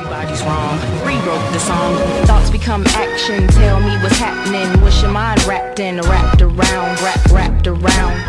Everybody's wrong. Rewrote the song. Thoughts become action. Tell me what's happening. What's your mind wrapped in? Wrapped around, wrapped, wrapped around.